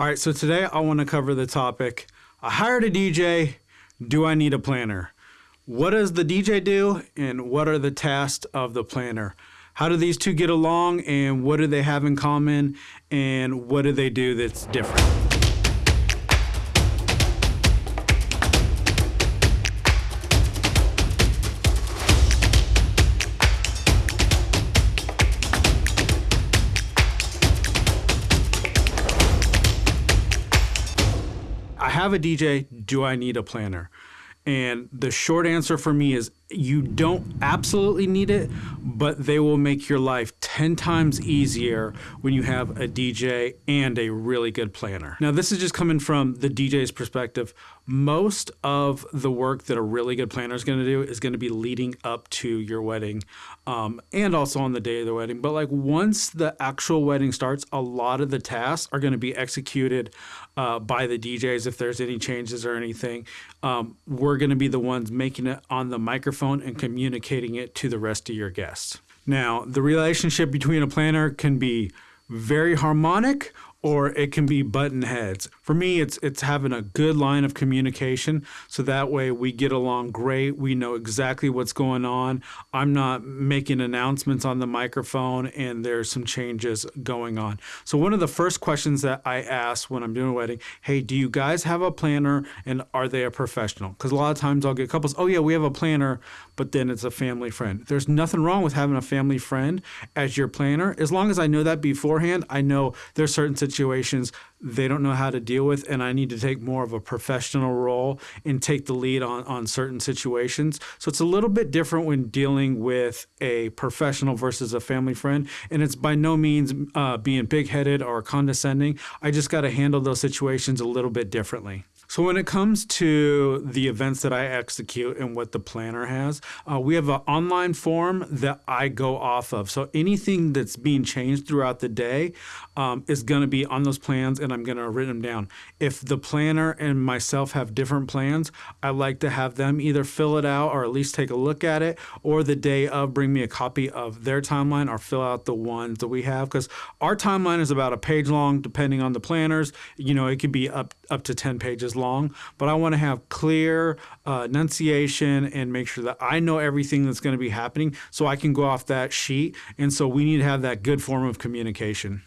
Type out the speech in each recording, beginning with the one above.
All right, so today I want to cover the topic I hired a DJ. Do I need a planner? What does the DJ do, and what are the tasks of the planner? How do these two get along, and what do they have in common, and what do they do that's different? I have a DJ. Do I need a planner? And the short answer for me is you don't absolutely need it, but they will make your life 10 times easier when you have a DJ and a really good planner. Now, this is just coming from the DJ's perspective. Most of the work that a really good planner is going to do is going to be leading up to your wedding um, and also on the day of the wedding. But like once the actual wedding starts, a lot of the tasks are going to be executed uh, by the DJs if there's any changes or anything. Um, we're going to be the ones making it on the microphone and communicating it to the rest of your guests. Now, the relationship between a planner can be very harmonic or it can be button heads. For me, it's it's having a good line of communication so that way we get along great. We know exactly what's going on. I'm not making announcements on the microphone and there's some changes going on. So one of the first questions that I ask when I'm doing a wedding, hey, do you guys have a planner and are they a professional? Because a lot of times I'll get couples, oh yeah, we have a planner, but then it's a family friend. There's nothing wrong with having a family friend as your planner. As long as I know that beforehand, I know there's certain situations situations they don't know how to deal with, and I need to take more of a professional role and take the lead on, on certain situations. So it's a little bit different when dealing with a professional versus a family friend, and it's by no means uh, being big headed or condescending. I just got to handle those situations a little bit differently. So when it comes to the events that I execute and what the planner has, uh, we have an online form that I go off of. So anything that's being changed throughout the day um, is going to be on those plans, and I'm going to write them down. If the planner and myself have different plans, I like to have them either fill it out or at least take a look at it, or the day of bring me a copy of their timeline or fill out the ones that we have because our timeline is about a page long, depending on the planners. You know, it could be up up to ten pages long, but I want to have clear uh, enunciation and make sure that I know everything that's going to be happening so I can go off that sheet. And so we need to have that good form of communication.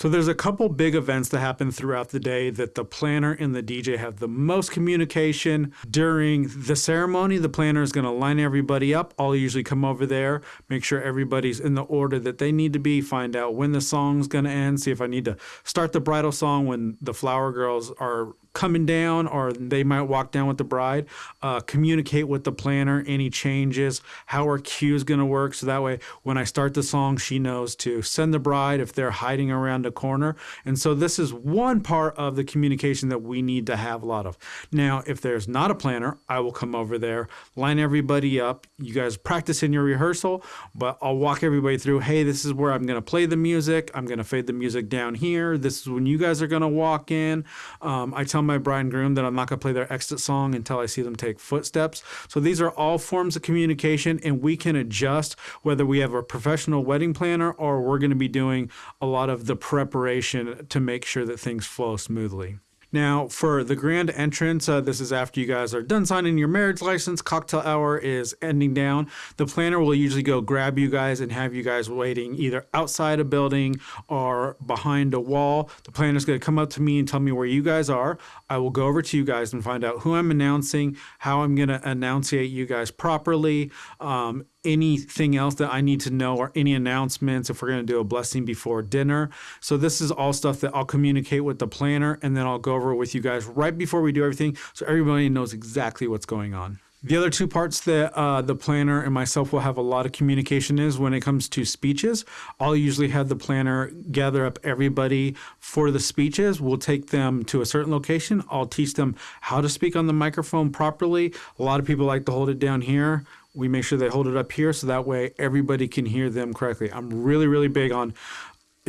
So there's a couple big events that happen throughout the day that the planner and the DJ have the most communication. During the ceremony, the planner is going to line everybody up. I'll usually come over there, make sure everybody's in the order that they need to be, find out when the song's going to end, see if I need to start the bridal song when the flower girls are coming down or they might walk down with the bride uh, communicate with the planner any changes how our cue is going to work so that way when i start the song she knows to send the bride if they're hiding around corner. And so this is one part of the communication that we need to have a lot of. Now if there's not a planner i will come over there line everybody up. You guys practice in your rehearsal but i'll walk everybody through hey this is where i'm going to play the music. I'm going to fade the music down here. This is when you guys are going to walk in. Um, i tell my bride and groom that I'm not going to play their exit song until I see them take footsteps. So these are all forms of communication, and we can adjust whether we have a professional wedding planner or we're going to be doing a lot of the preparation to make sure that things flow smoothly. Now, for the grand entrance, uh, this is after you guys are done signing your marriage license. Cocktail hour is ending down. The planner will usually go grab you guys and have you guys waiting either outside a building or behind a wall. The planner is going to come up to me and tell me where you guys are. I will go over to you guys and find out who I'm announcing, how I'm going to enunciate you guys properly. Um, anything else that I need to know or any announcements if we're going to do a blessing before dinner. So this is all stuff that I'll communicate with the planner and then I'll go over with you guys right before we do everything so everybody knows exactly what's going on. The other two parts that uh, the planner and myself will have a lot of communication is when it comes to speeches. I'll usually have the planner gather up everybody for the speeches. We'll take them to a certain location. I'll teach them how to speak on the microphone properly. A lot of people like to hold it down here we make sure they hold it up here so that way everybody can hear them correctly. I'm really, really big on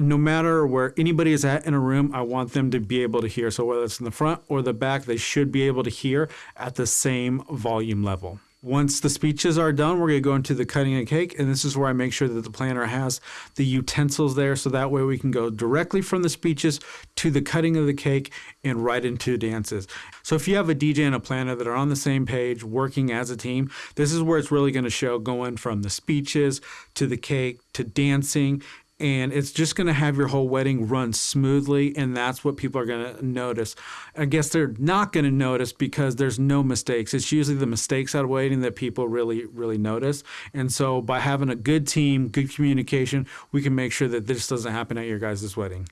no matter where anybody is at in a room, I want them to be able to hear. So whether it's in the front or the back, they should be able to hear at the same volume level. Once the speeches are done, we're going to go into the cutting of cake, and this is where I make sure that the planner has the utensils there, so that way we can go directly from the speeches to the cutting of the cake and right into dances. So if you have a DJ and a planner that are on the same page, working as a team, this is where it's really going to show going from the speeches to the cake to dancing and it's just going to have your whole wedding run smoothly and that's what people are going to notice. I guess they're not going to notice because there's no mistakes. It's usually the mistakes out of wedding that people really really notice. And so by having a good team good communication we can make sure that this doesn't happen at your guys' wedding